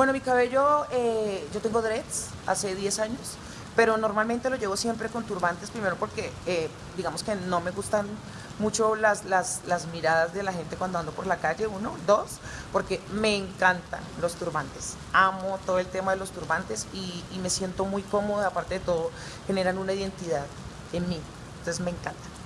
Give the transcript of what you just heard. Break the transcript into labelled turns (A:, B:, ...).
A: Bueno, mi cabello, eh, yo tengo dreads hace 10 años, pero normalmente lo llevo siempre con turbantes, primero porque eh, digamos que no me gustan mucho las, las, las, miradas de la gente cuando ando por la calle, uno, dos, porque me encantan los turbantes, amo todo el tema de los turbantes y, y me siento muy cómoda, aparte de todo, generan una identidad en mí, entonces me encanta.